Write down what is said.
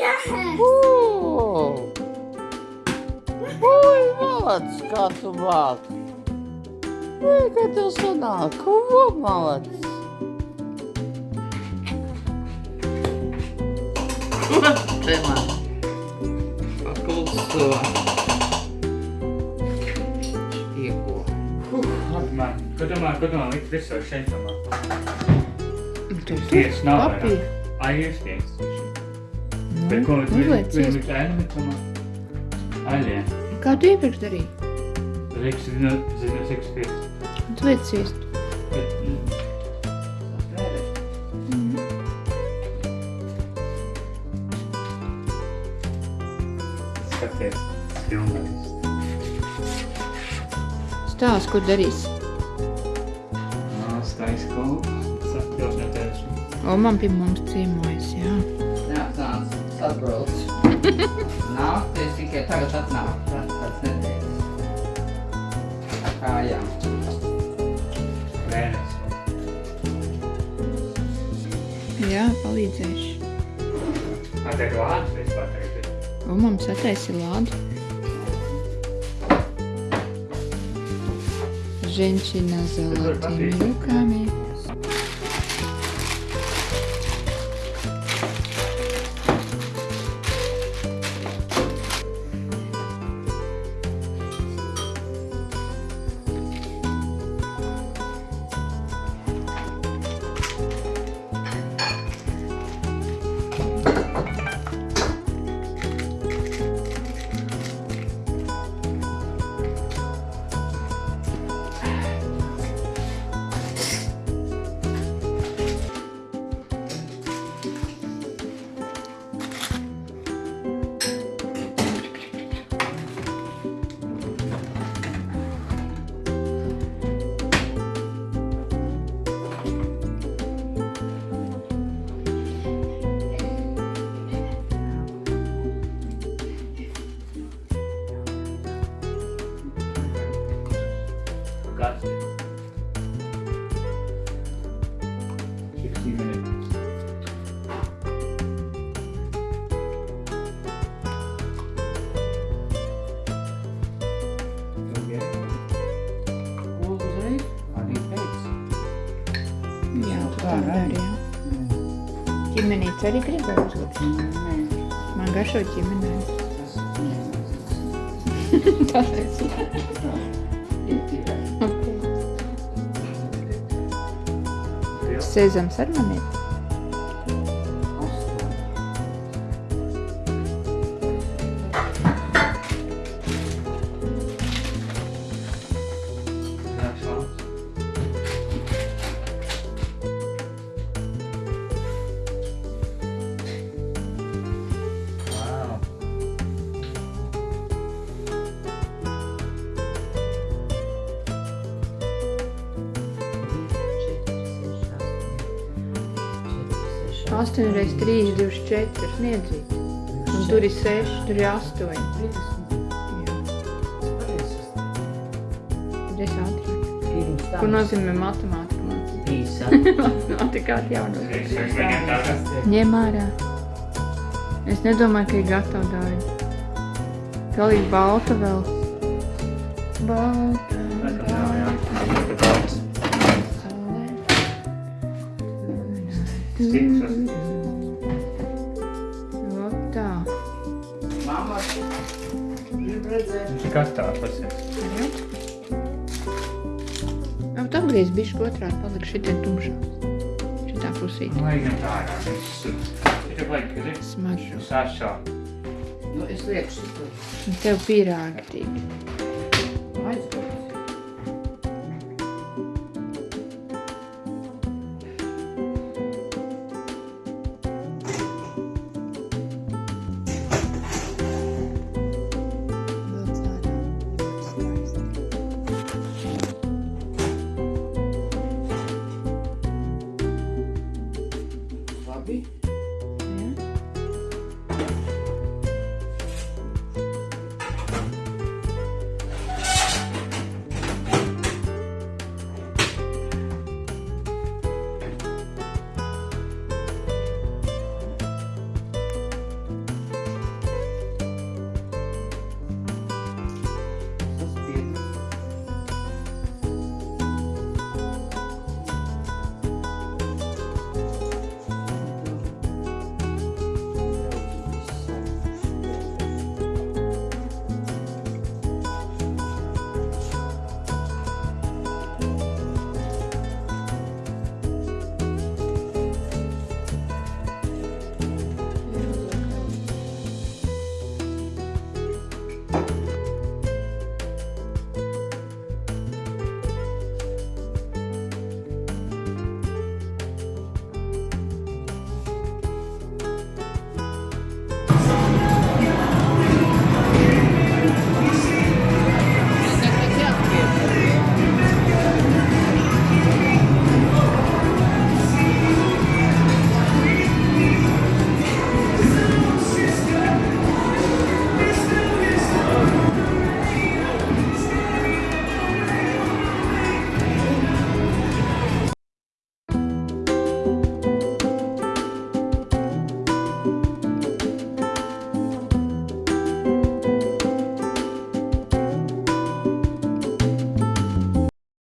Ū! Ui, malacis, kā tu māki. Ui, kā tev sanāk, ko malacis. Te man. Pakulso. Ieko. Man, ko domā, ko domā, likt visur šeit domā? Nav vairāk. papīra. Ai, jūs tieks. Bet ko, vienu iespēju. ēnu, bet domā? Aļie. Kā tu iepriekš darīji? Reiks zinu, zinu, cik spiest. Tu liec mm, skaties, filmēs. Stāst, ko darīs. Stājas kaut Sapļos netēšu. O, man pie mums ciemojas, jā. Jā, tāds atbrauc. Nāk, es tikai tagad atnāk. Tas tāds nedēļas. Ar kājām. Mēnesis. Jā, palīdzēšu. Ar tev lāds vispār tagad ir. O, mums attaisi lādu. Женщина с золотыми руками. Jā, tu Tā, tā arī. Ķimenīts gribēja uzlikt. Nē, Man garšo ķimenēs. tas nē. Tāpēc. Tikai. Sezams ar mani ir. 8 reiz 3, 24 sniedzīt. Un tur ir 6, tur ir 8. Trīsdesmit. Jā, es tam Ko nozīmē matemātika? man? Pīsa. Matemātika atjauno. Es es viņam tādu. Ņem ārā. Es nedomāju, ka ir gatava daļa. Galīgi balta vēl. Balta, balta. Vot tā. Mamma, grib redzēt. Kas tā pasies? Jā. Jā, bet apgriez bišķi otrādi palika šitie tumšā. Šitā pusīte. Lai gan tā ir. Ir vajag, ka ir Smaržo. sašā. Nu, es lieku. Un tev pīrāgi tīk.